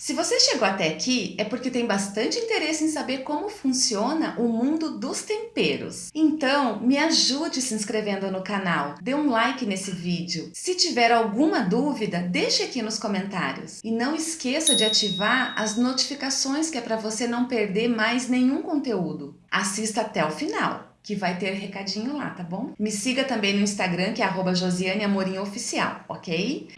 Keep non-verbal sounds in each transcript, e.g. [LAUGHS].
Se você chegou até aqui, é porque tem bastante interesse em saber como funciona o mundo dos temperos. Então, me ajude se inscrevendo no canal, dê um like nesse vídeo. Se tiver alguma dúvida, deixe aqui nos comentários. E não esqueça de ativar as notificações que é para você não perder mais nenhum conteúdo. Assista até o final que vai ter recadinho lá, tá bom? Me siga também no Instagram, que é arroba Josiane Amorim Oficial, ok?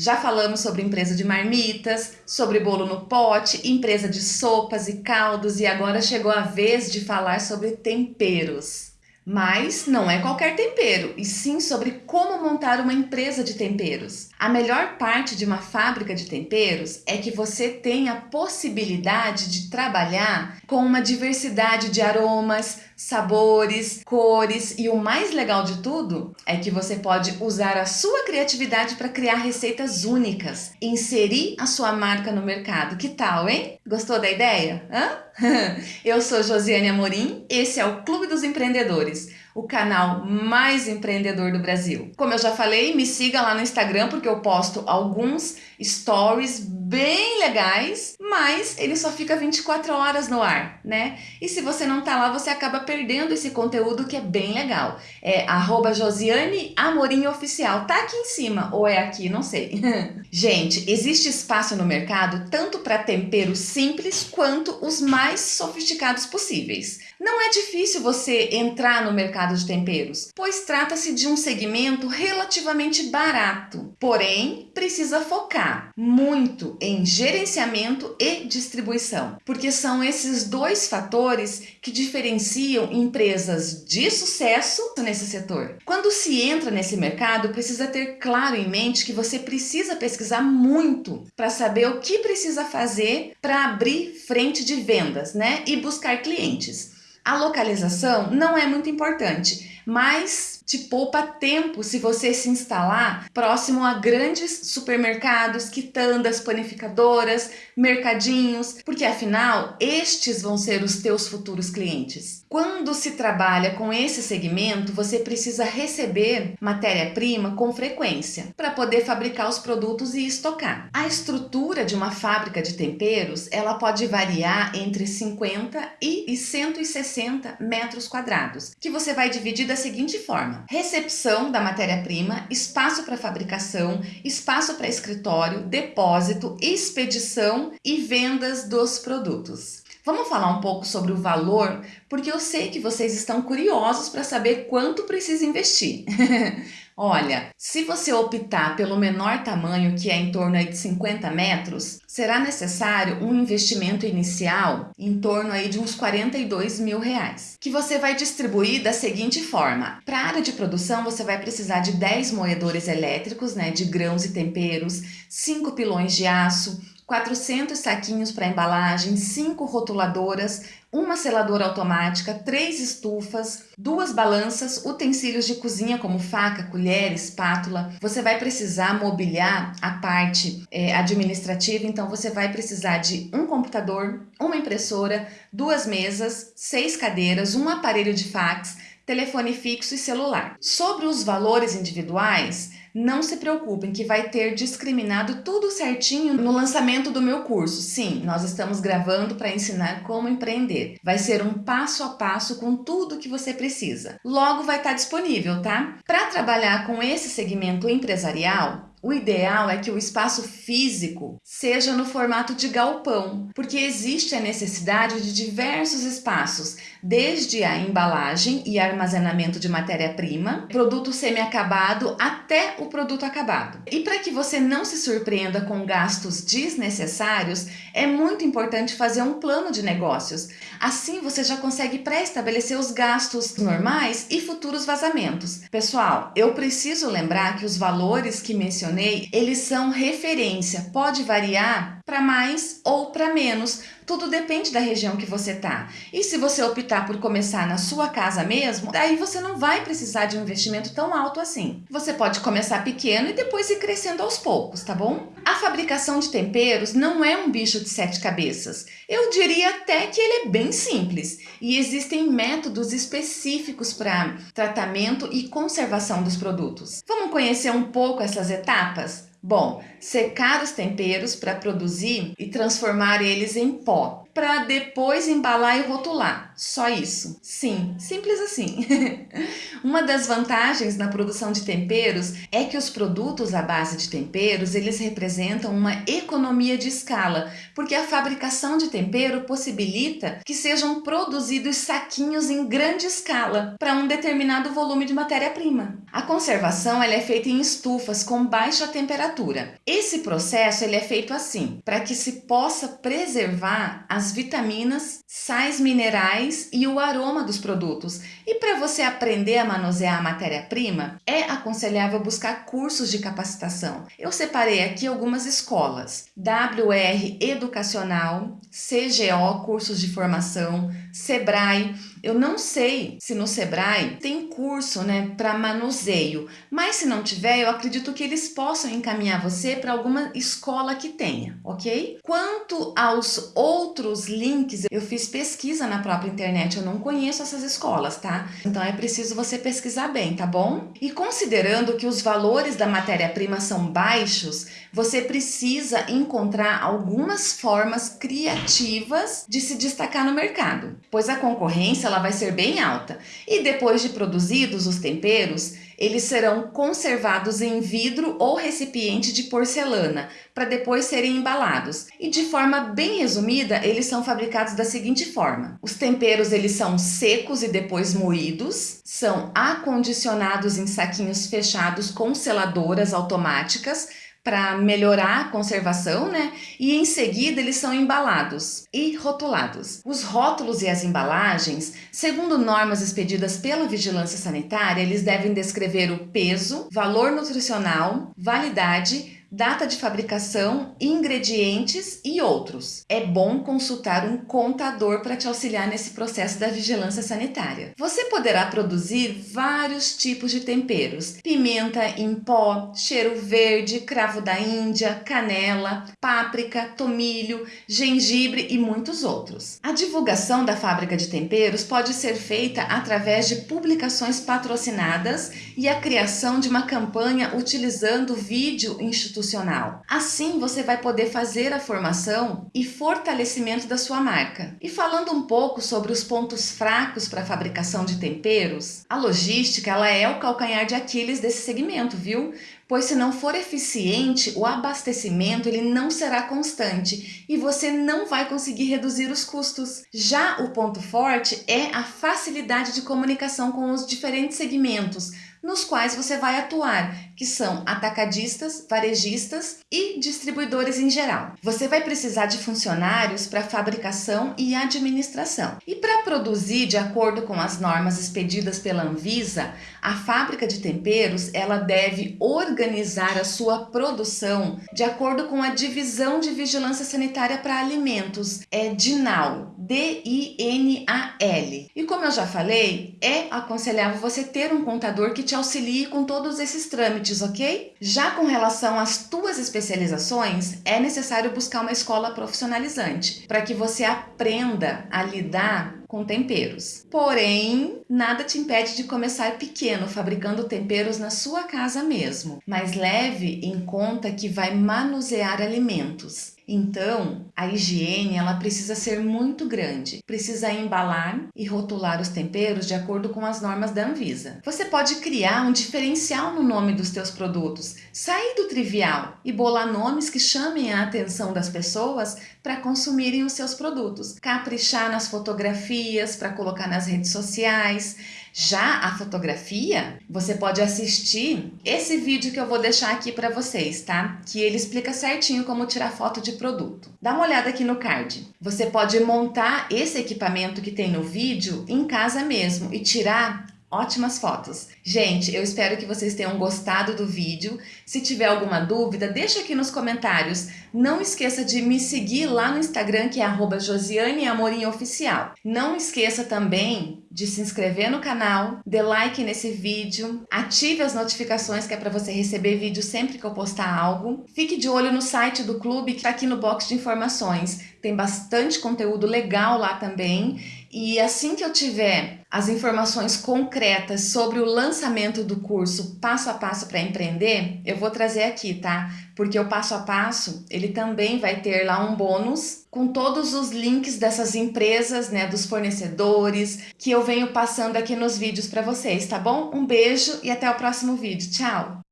Já falamos sobre empresa de marmitas, sobre bolo no pote, empresa de sopas e caldos e agora chegou a vez de falar sobre temperos. Mas não é qualquer tempero, e sim sobre como montar uma empresa de temperos. A melhor parte de uma fábrica de temperos é que você tem a possibilidade de trabalhar com uma diversidade de aromas, sabores, cores e o mais legal de tudo é que você pode usar a sua criatividade para criar receitas únicas, inserir a sua marca no mercado. Que tal, hein? Gostou da ideia? Hã? [LAUGHS] Eu sou Josiane Amorim, esse é o Clube dos Empreendedores o canal mais empreendedor do Brasil. Como eu já falei, me siga lá no Instagram porque eu posto alguns stories bem legais, mas ele só fica 24 horas no ar, né? E se você não tá lá, você acaba perdendo esse conteúdo que é bem legal. É arroba Josiane Amorim Oficial. Tá aqui em cima, ou é aqui, não sei. [LAUGHS] Gente, existe espaço no mercado tanto para temperos simples quanto os mais sofisticados possíveis. Não é difícil você entrar no mercado de temperos, pois trata-se de um segmento relativamente barato. Porém, precisa focar muito em gerenciamento e distribuição, porque são esses dois fatores que diferenciam empresas de sucesso nesse setor. Quando se entra nesse mercado, precisa ter claro em mente que você precisa pesquisar muito para saber o que precisa fazer para abrir frente de vendas, né, e buscar clientes. A localização não é muito importante, mas te poupa tempo se você se instalar próximo a grandes supermercados, quitandas, panificadoras, mercadinhos, porque afinal estes vão ser os teus futuros clientes. Quando se trabalha com esse segmento, você precisa receber matéria-prima com frequência para poder fabricar os produtos e estocar. A estrutura de uma fábrica de temperos, ela pode variar entre 50 e 160 metros quadrados, que você vai dividir da seguinte forma: recepção da matéria-prima, espaço para fabricação, espaço para escritório, depósito, expedição e vendas dos produtos. Vamos falar um pouco sobre o valor, porque eu sei que vocês estão curiosos para saber quanto precisa investir. [LAUGHS] Olha, se você optar pelo menor tamanho, que é em torno de 50 metros, será necessário um investimento inicial em torno aí de uns 42 mil reais, que você vai distribuir da seguinte forma. Para a área de produção, você vai precisar de 10 moedores elétricos, né, de grãos e temperos, 5 pilões de aço, 400 saquinhos para embalagem, 5 rotuladoras, uma seladora automática, três estufas, duas balanças, utensílios de cozinha como faca, colher, espátula. Você vai precisar mobiliar a parte é, administrativa, então você vai precisar de um computador, uma impressora, duas mesas, seis cadeiras, um aparelho de fax, telefone fixo e celular. Sobre os valores individuais, não se preocupem que vai ter discriminado tudo certinho no lançamento do meu curso. Sim, nós estamos gravando para ensinar como empreender. Vai ser um passo a passo com tudo que você precisa. Logo vai estar disponível, tá? Para trabalhar com esse segmento empresarial, o ideal é que o espaço físico seja no formato de galpão, porque existe a necessidade de diversos espaços, desde a embalagem e armazenamento de matéria-prima, produto semi-acabado até o produto acabado. E para que você não se surpreenda com gastos desnecessários, é muito importante fazer um plano de negócios. Assim você já consegue pré-estabelecer os gastos normais e futuros vazamentos. Pessoal, eu preciso lembrar que os valores que mencionei eles são referência, pode variar para mais ou para menos. Tudo depende da região que você tá. E se você optar por começar na sua casa mesmo, daí você não vai precisar de um investimento tão alto assim. Você pode começar pequeno e depois ir crescendo aos poucos, tá bom? A fabricação de temperos não é um bicho de sete cabeças. Eu diria até que ele é bem simples e existem métodos específicos para tratamento e conservação dos produtos. Vamos conhecer um pouco essas etapas? Bom, secar os temperos para produzir e transformar eles em pó para depois embalar e rotular. Só isso. Sim, simples assim. [LAUGHS] Uma das vantagens na produção de temperos é que os produtos à base de temperos, eles representam uma economia de escala, porque a fabricação de tempero possibilita que sejam produzidos saquinhos em grande escala para um determinado volume de matéria-prima. A conservação ela é feita em estufas com baixa temperatura. Esse processo ele é feito assim, para que se possa preservar as as vitaminas, sais minerais e o aroma dos produtos. E para você aprender a manusear a matéria-prima, é aconselhável buscar cursos de capacitação. Eu separei aqui algumas escolas: WR Educacional, CGO Cursos de Formação, Sebrae. Eu não sei se no Sebrae tem curso né, para manuseio, mas se não tiver, eu acredito que eles possam encaminhar você para alguma escola que tenha, ok? Quanto aos outros links, eu fiz pesquisa na própria internet, eu não conheço essas escolas, tá? Então é preciso você pesquisar bem, tá bom? E considerando que os valores da matéria-prima são baixos, você precisa encontrar algumas formas criativas de se destacar no mercado, pois a concorrência ela vai ser bem alta. E depois de produzidos os temperos, eles serão conservados em vidro ou recipiente de porcelana, para depois serem embalados. E de forma bem resumida, eles são fabricados da seguinte forma. Os temperos eles são secos e depois moídos, são acondicionados em saquinhos fechados com seladoras automáticas, para melhorar a conservação, né? E em seguida eles são embalados e rotulados. Os rótulos e as embalagens, segundo normas expedidas pela Vigilância Sanitária, eles devem descrever o peso, valor nutricional, validade, data de fabricação, ingredientes e outros. É bom consultar um contador para te auxiliar nesse processo da vigilância sanitária. Você poderá produzir vários tipos de temperos: pimenta em pó, cheiro verde, cravo da Índia, canela, páprica, tomilho, gengibre e muitos outros. A divulgação da fábrica de temperos pode ser feita através de publicações patrocinadas e a criação de uma campanha utilizando vídeo institucional institucional. Assim, você vai poder fazer a formação e fortalecimento da sua marca. E falando um pouco sobre os pontos fracos para a fabricação de temperos, a logística ela é o calcanhar de Aquiles desse segmento, viu? Pois se não for eficiente, o abastecimento ele não será constante e você não vai conseguir reduzir os custos. Já o ponto forte é a facilidade de comunicação com os diferentes segmentos, nos quais você vai atuar, que são atacadistas, varejistas e distribuidores em geral. Você vai precisar de funcionários para fabricação e administração. E para produzir de acordo com as normas expedidas pela Anvisa, a fábrica de temperos ela deve organizar a sua produção de acordo com a divisão de vigilância sanitária para alimentos, é DINAL, D-I-N-A-L. E como eu já falei, é aconselhável você ter um contador que te auxilie com todos esses trâmites, ok? Já com relação às tuas especializações, é necessário buscar uma escola profissionalizante para que você aprenda a lidar com temperos. Porém, nada te impede de começar pequeno, fabricando temperos na sua casa mesmo, mas leve em conta que vai manusear alimentos. Então, a higiene ela precisa ser muito grande. Precisa embalar e rotular os temperos de acordo com as normas da Anvisa. Você pode criar um diferencial no nome dos teus produtos, sair do trivial e bolar nomes que chamem a atenção das pessoas para consumirem os seus produtos. Caprichar nas fotografias para colocar nas redes sociais já a fotografia, você pode assistir esse vídeo que eu vou deixar aqui para vocês, tá? Que ele explica certinho como tirar foto de produto. Dá uma olhada aqui no card. Você pode montar esse equipamento que tem no vídeo em casa mesmo e tirar ótimas fotos. Gente, eu espero que vocês tenham gostado do vídeo. Se tiver alguma dúvida, deixa aqui nos comentários. Não esqueça de me seguir lá no Instagram, que é josianeamorinhoficial. Não esqueça também de se inscrever no canal, dê like nesse vídeo, ative as notificações que é para você receber vídeo sempre que eu postar algo. Fique de olho no site do clube que está aqui no box de informações. Tem bastante conteúdo legal lá também. E assim que eu tiver as informações concretas sobre o lançamento do curso Passo a Passo para Empreender, eu vou trazer aqui, tá? Porque o Passo a Passo, ele também vai ter lá um bônus com todos os links dessas empresas, né, dos fornecedores, que eu venho passando aqui nos vídeos para vocês, tá bom? Um beijo e até o próximo vídeo. Tchau!